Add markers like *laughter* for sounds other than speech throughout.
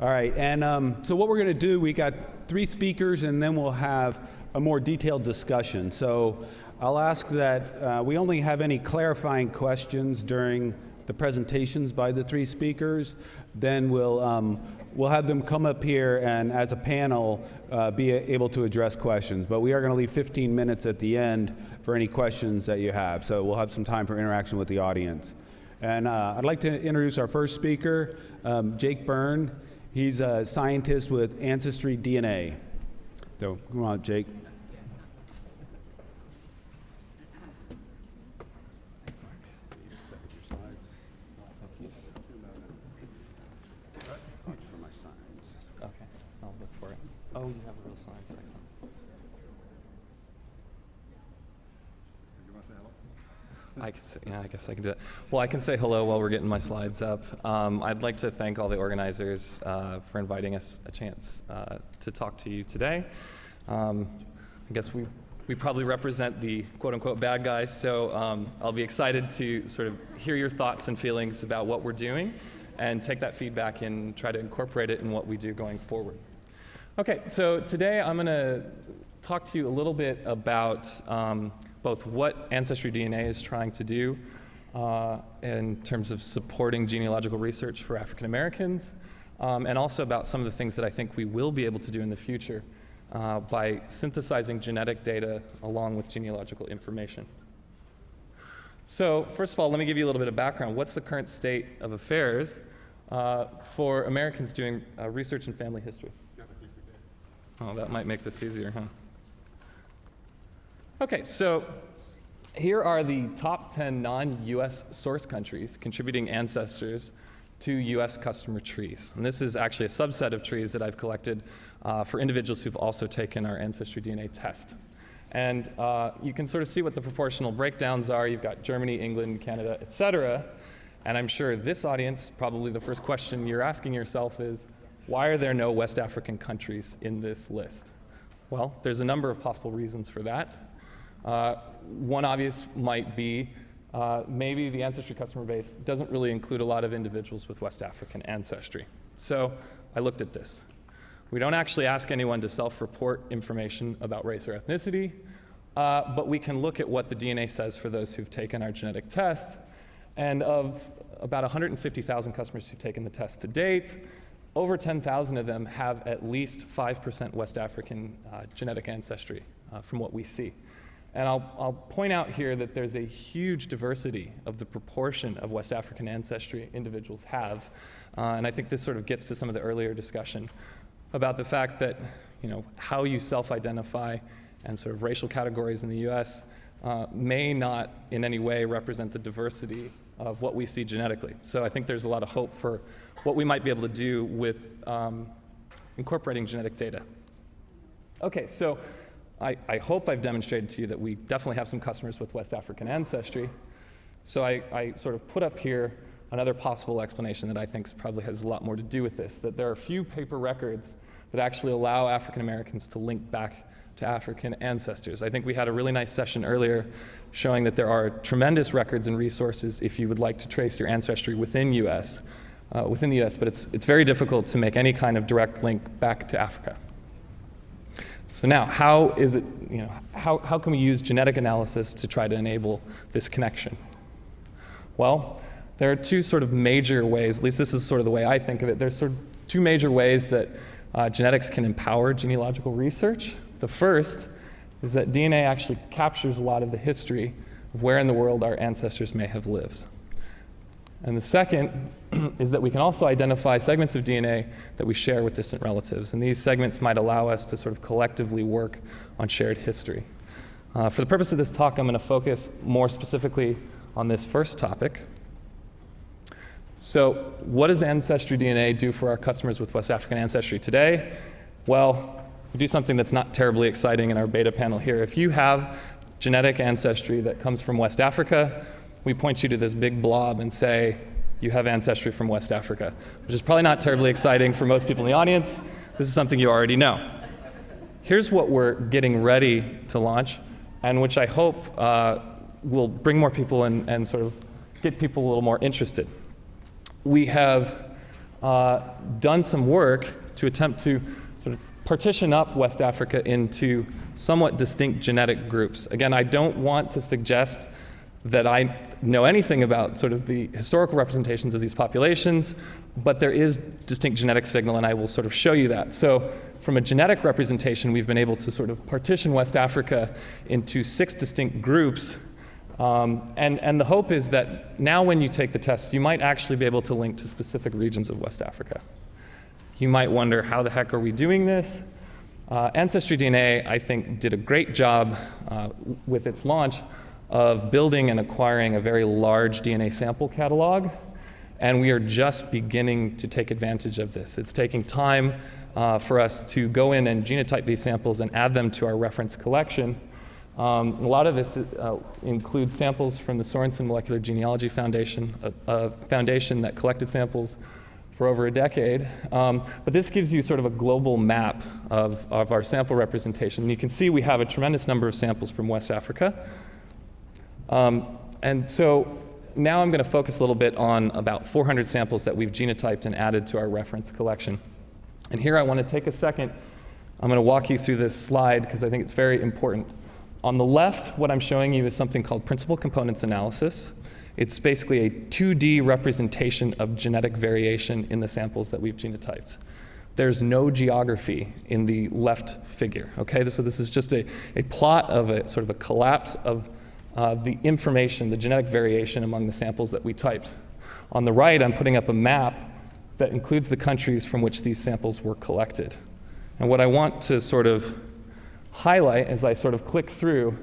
All right, and um, so what we're going to do, we got three speakers, and then we'll have a more detailed discussion. So I'll ask that uh, we only have any clarifying questions during the presentations by the three speakers. Then we'll um, we'll have them come up here and, as a panel, uh, be able to address questions. But we are going to leave 15 minutes at the end for any questions that you have. So we'll have some time for interaction with the audience. And uh, I'd like to introduce our first speaker, um, Jake Byrne. He's a scientist with Ancestry DNA. So come on, Jake. Okay, I'll look for it. Oh, you have real slides, excellent. I could yeah, I can do it. Well, I can say hello while we're getting my slides up. Um, I'd like to thank all the organizers uh, for inviting us a chance uh, to talk to you today. Um, I guess we, we probably represent the quote unquote bad guys, so um, I'll be excited to sort of hear your thoughts and feelings about what we're doing and take that feedback and try to incorporate it in what we do going forward. Okay, so today I'm going to talk to you a little bit about um, both what Ancestry DNA is trying to do uh, in terms of supporting genealogical research for African Americans, um, and also about some of the things that I think we will be able to do in the future uh, by synthesizing genetic data along with genealogical information. So first of all, let me give you a little bit of background. What's the current state of affairs uh, for Americans doing uh, research in family history? Oh, that might make this easier, huh? Okay, so here are the top 10 non-US source countries contributing ancestors to US customer trees. And this is actually a subset of trees that I've collected uh, for individuals who've also taken our Ancestry DNA test. And uh, you can sort of see what the proportional breakdowns are. You've got Germany, England, Canada, et cetera. And I'm sure this audience, probably the first question you're asking yourself is, why are there no West African countries in this list? Well, there's a number of possible reasons for that. Uh, one obvious might be uh, maybe the ancestry customer base doesn't really include a lot of individuals with West African ancestry. So I looked at this. We don't actually ask anyone to self-report information about race or ethnicity, uh, but we can look at what the DNA says for those who've taken our genetic test. And of about 150,000 customers who've taken the test to date, over 10,000 of them have at least 5% West African uh, genetic ancestry uh, from what we see. And I'll, I'll point out here that there's a huge diversity of the proportion of West African ancestry individuals have. Uh, and I think this sort of gets to some of the earlier discussion about the fact that you know, how you self-identify and sort of racial categories in the US uh, may not in any way represent the diversity of what we see genetically. So I think there's a lot of hope for what we might be able to do with um, incorporating genetic data. Okay, so I, I, hope I've demonstrated to you that we definitely have some customers with West African ancestry. So I, I sort of put up here another possible explanation that I think probably has a lot more to do with this, that there are few paper records that actually allow African Americans to link back to African ancestors. I think we had a really nice session earlier showing that there are tremendous records and resources if you would like to trace your ancestry within US, uh, within the US, but it's, it's very difficult to make any kind of direct link back to Africa. So now, how is it, you know, how, how can we use genetic analysis to try to enable this connection? Well, there are two sort of major ways, at least this is sort of the way I think of it, there's sort of two major ways that uh, genetics can empower genealogical research. The first is that DNA actually captures a lot of the history of where in the world our ancestors may have lived. And the second *clears throat* is that we can also identify segments of DNA that we share with distant relatives. And these segments might allow us to sort of collectively work on shared history. Uh, for the purpose of this talk, I'm going to focus more specifically on this first topic. So what does Ancestry DNA do for our customers with West African ancestry today? Well, we do something that's not terribly exciting in our beta panel here. If you have genetic ancestry that comes from West Africa, we point you to this big blob and say, you have ancestry from West Africa, which is probably not terribly exciting for most people in the audience. This is something you already know. Here's what we're getting ready to launch, and which I hope uh, will bring more people in and sort of get people a little more interested. We have uh, done some work to attempt to sort of partition up West Africa into somewhat distinct genetic groups. Again, I don't want to suggest that I know anything about sort of the historical representations of these populations, but there is distinct genetic signal, and I will sort of show you that. So from a genetic representation, we've been able to sort of partition West Africa into six distinct groups. Um, and, and the hope is that now when you take the test, you might actually be able to link to specific regions of West Africa. You might wonder, how the heck are we doing this? Uh, Ancestry DNA, I think, did a great job uh, with its launch of building and acquiring a very large DNA sample catalog, and we are just beginning to take advantage of this. It's taking time uh, for us to go in and genotype these samples and add them to our reference collection. Um, a lot of this uh, includes samples from the Sorenson Molecular Genealogy Foundation, a, a foundation that collected samples for over a decade. Um, but this gives you sort of a global map of, of our sample representation. And you can see we have a tremendous number of samples from West Africa. Um, and so now I'm going to focus a little bit on about 400 samples that we've genotyped and added to our reference collection. And here I want to take a second. I'm going to walk you through this slide because I think it's very important. On the left, what I'm showing you is something called principal components analysis. It's basically a 2D representation of genetic variation in the samples that we've genotyped. There's no geography in the left figure, okay? So this is just a, a plot of a sort of a collapse of uh, the information, the genetic variation among the samples that we typed. On the right, I'm putting up a map that includes the countries from which these samples were collected. And what I want to sort of highlight as I sort of click through,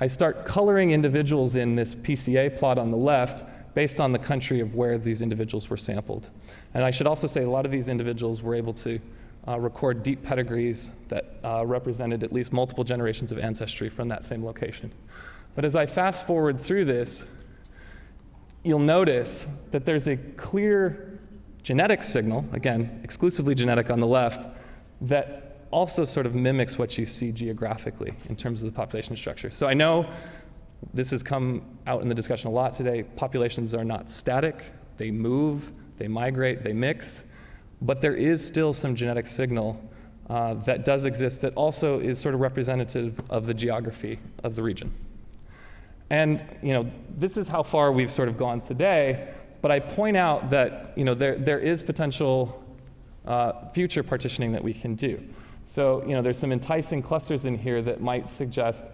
I start coloring individuals in this PCA plot on the left based on the country of where these individuals were sampled. And I should also say a lot of these individuals were able to uh, record deep pedigrees that uh, represented at least multiple generations of ancestry from that same location. But as I fast forward through this, you'll notice that there's a clear genetic signal, again, exclusively genetic on the left, that also sort of mimics what you see geographically in terms of the population structure. So I know this has come out in the discussion a lot today. Populations are not static, they move, they migrate, they mix, but there is still some genetic signal uh, that does exist that also is sort of representative of the geography of the region. And you know, this is how far we've sort of gone today, but I point out that you know, there, there is potential uh, future partitioning that we can do. So you know, there's some enticing clusters in here that might suggest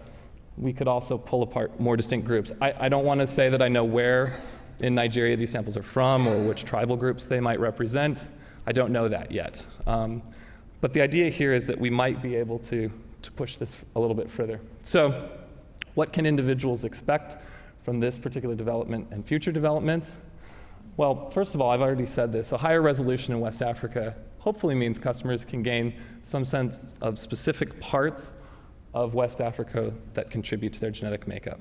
we could also pull apart more distinct groups. I, I don't want to say that I know where in Nigeria these samples are from or which tribal groups they might represent. I don't know that yet. Um, but the idea here is that we might be able to, to push this a little bit further. So what can individuals expect from this particular development and future developments? Well, first of all, I've already said this. A higher resolution in West Africa hopefully means customers can gain some sense of specific parts of West Africa that contribute to their genetic makeup.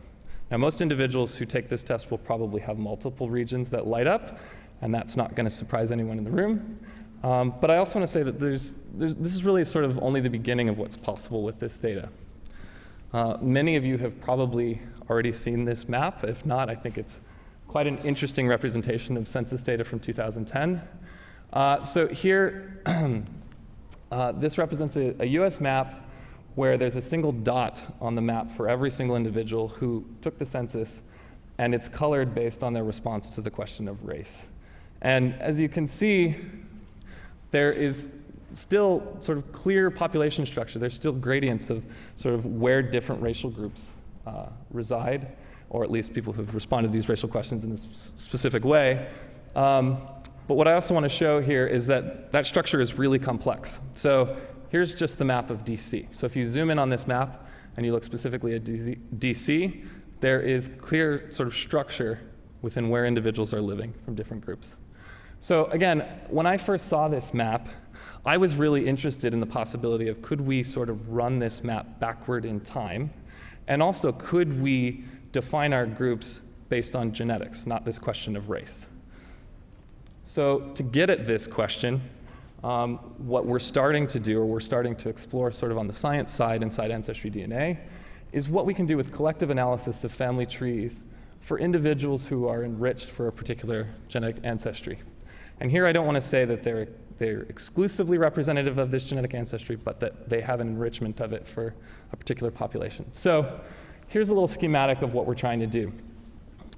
Now, most individuals who take this test will probably have multiple regions that light up, and that's not going to surprise anyone in the room. Um, but I also want to say that there's, there's, this is really sort of only the beginning of what's possible with this data. Uh, many of you have probably already seen this map. If not, I think it's quite an interesting representation of census data from 2010. Uh, so here, *clears throat* uh, this represents a, a, US map where there's a single dot on the map for every single individual who took the census, and it's colored based on their response to the question of race. And as you can see, there is still sort of clear population structure. There's still gradients of sort of where different racial groups uh, reside, or at least people who've responded to these racial questions in a specific way. Um, but what I also want to show here is that that structure is really complex. So here's just the map of DC. So if you zoom in on this map and you look specifically at DC, there is clear sort of structure within where individuals are living from different groups. So again, when I first saw this map, I was really interested in the possibility of could we sort of run this map backward in time? And also, could we define our groups based on genetics, not this question of race? So, to get at this question, um, what we're starting to do, or we're starting to explore sort of on the science side inside Ancestry DNA, is what we can do with collective analysis of family trees for individuals who are enriched for a particular genetic ancestry. And here I don't want to say that they're, they're exclusively representative of this genetic ancestry, but that they have an enrichment of it for a particular population. So here's a little schematic of what we're trying to do.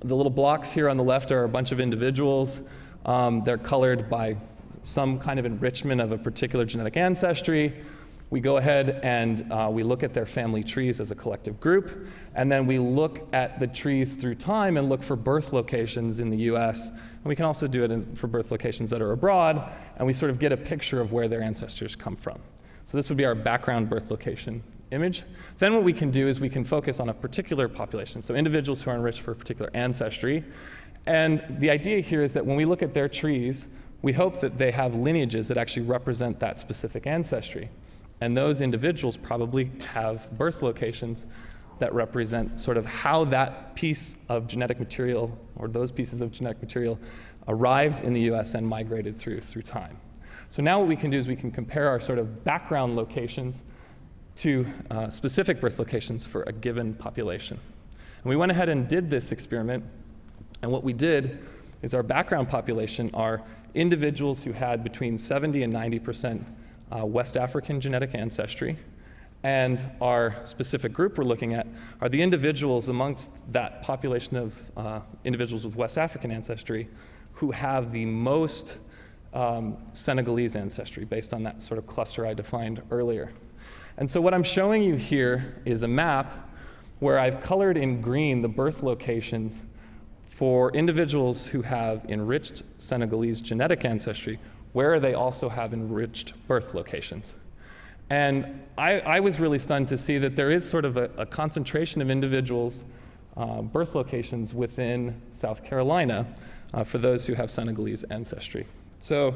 The little blocks here on the left are a bunch of individuals. Um, they're colored by some kind of enrichment of a particular genetic ancestry. We go ahead and uh, we look at their family trees as a collective group, and then we look at the trees through time and look for birth locations in the US. And we can also do it in, for birth locations that are abroad, and we sort of get a picture of where their ancestors come from. So this would be our background birth location image. Then what we can do is we can focus on a particular population, so individuals who are enriched for a particular ancestry. And the idea here is that when we look at their trees, we hope that they have lineages that actually represent that specific ancestry. And those individuals probably have birth locations that represent sort of how that piece of genetic material or those pieces of genetic material arrived in the US and migrated through through time. So now what we can do is we can compare our sort of background locations to uh, specific birth locations for a given population. And we went ahead and did this experiment, and what we did is our background population are individuals who had between 70 and 90 percent uh, West African genetic ancestry. And our specific group we're looking at are the individuals amongst that population of uh, individuals with West African ancestry who have the most um, Senegalese ancestry based on that sort of cluster I defined earlier. And so what I'm showing you here is a map where I've colored in green the birth locations for individuals who have enriched Senegalese genetic ancestry where they also have enriched birth locations. And I, I was really stunned to see that there is sort of a, a concentration of individuals' uh, birth locations within South Carolina uh, for those who have Senegalese ancestry. So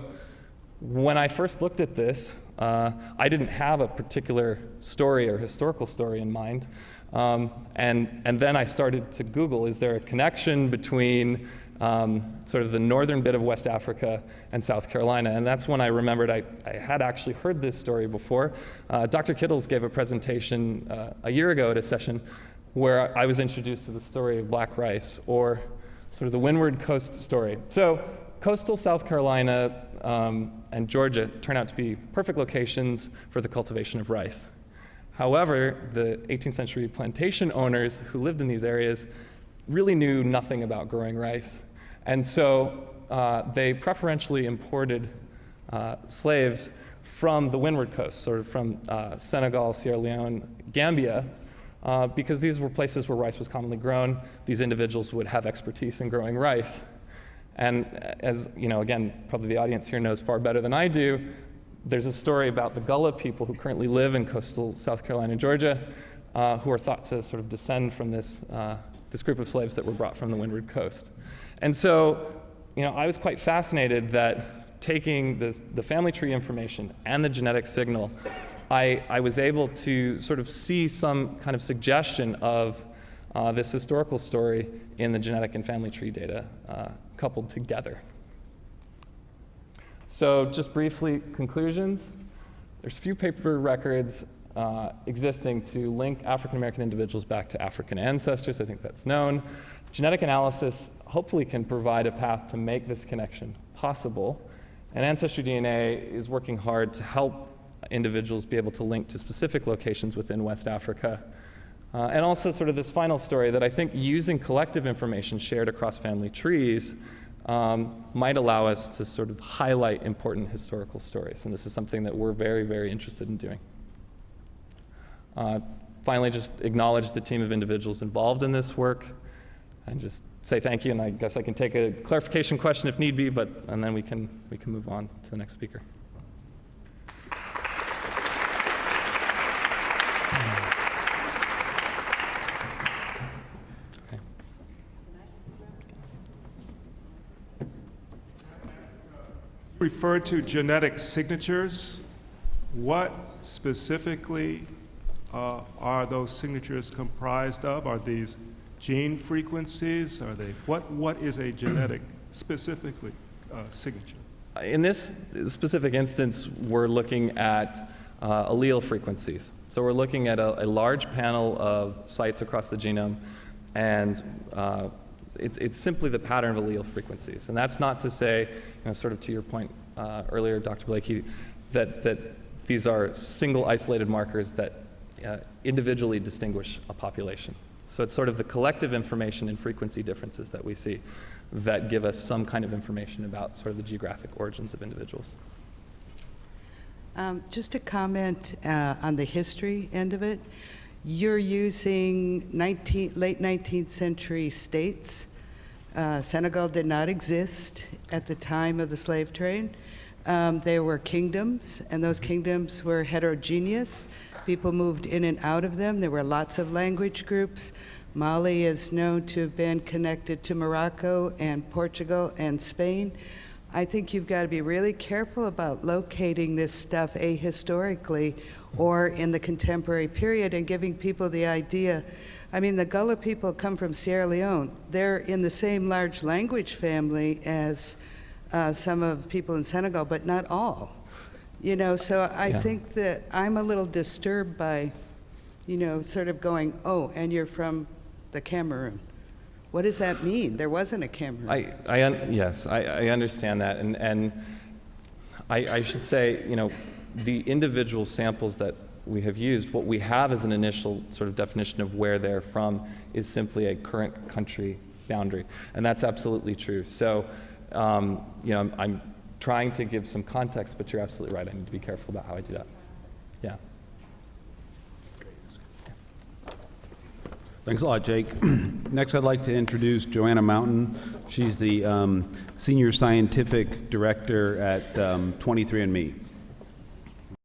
when I first looked at this, uh, I didn't have a particular story or historical story in mind. Um, and, and then I started to Google, is there a connection between um, sort of the northern bit of West Africa and South Carolina. And that's when I remembered I, I had actually heard this story before. Uh, Dr. Kittles gave a presentation uh, a year ago at a session where I was introduced to the story of black rice, or sort of the Windward Coast story. So coastal South Carolina um, and Georgia turn out to be perfect locations for the cultivation of rice. However, the 18th century plantation owners who lived in these areas really knew nothing about growing rice. And so uh, they preferentially imported uh, slaves from the Windward Coast, sort of from uh, Senegal, Sierra Leone, Gambia, uh, because these were places where rice was commonly grown. These individuals would have expertise in growing rice. And as, you know, again, probably the audience here knows far better than I do, there's a story about the Gullah people who currently live in coastal South Carolina and Georgia, uh, who are thought to sort of descend from this, uh, this group of slaves that were brought from the Windward Coast. And so, you know, I was quite fascinated that taking the, the family tree information and the genetic signal, I, I was able to sort of see some kind of suggestion of uh, this historical story in the genetic and family tree data uh, coupled together. So just briefly, conclusions. There's few paper records uh, existing to link African American individuals back to African ancestors. I think that's known. Genetic analysis hopefully can provide a path to make this connection possible. And Ancestry DNA is working hard to help individuals be able to link to specific locations within West Africa. Uh, and also, sort of this final story that I think using collective information shared across family trees um, might allow us to sort of highlight important historical stories. And this is something that we're very, very interested in doing. Uh, finally, just acknowledge the team of individuals involved in this work and just say thank you. And I guess I can take a clarification question if need be, but and then we can we can move on to the next speaker. Refer to genetic signatures. What specifically uh, are those signatures comprised of? Are these gene frequencies? Are they what? What is a genetic *clears throat* specifically uh, signature? In this specific instance, we're looking at uh, allele frequencies. So we're looking at a, a, large panel of sites across the genome, and uh, it's, it's simply the pattern of allele frequencies. And that's not to say, you know, sort of to your point uh, earlier, Dr. Blakey, that, that these are single isolated markers that uh, individually distinguish a population. So it's sort of the collective information and frequency differences that we see that give us some kind of information about sort of the geographic origins of individuals. Um, Just a comment uh, on the history end of it. You're using 19, late 19th century states. Uh, Senegal did not exist at the time of the slave trade. Um, There were kingdoms, and those kingdoms were heterogeneous. People moved in and out of them. There were lots of language groups. Mali is known to have been connected to Morocco and Portugal and Spain. I think you've got to be really careful about locating this stuff ahistorically or in the contemporary period and giving people the idea. I mean, the Gullah people come from Sierra Leone. They're in the same large language family as uh, some of people in Senegal, but not all. You know, so I Yeah. think that I'm a little disturbed by, you know, sort of going, oh, and you're from the Cameroon. What does that mean? There wasn't a Cameroon. I, I un- yes, I, I understand that, and, and I, I should say, you know, the individual samples that we have used, what we have as an initial sort of definition of where they're from is simply a current country boundary, and that's absolutely true. So, um, you know, I'm, I'm trying to give some context, but you're absolutely right. I need to be careful about how I do that. Yeah. Thanks a lot, Jake. *clears throat* Next, I'd like to introduce Joanna Mountain. She's the um, Senior Scientific Director at um, 23andMe.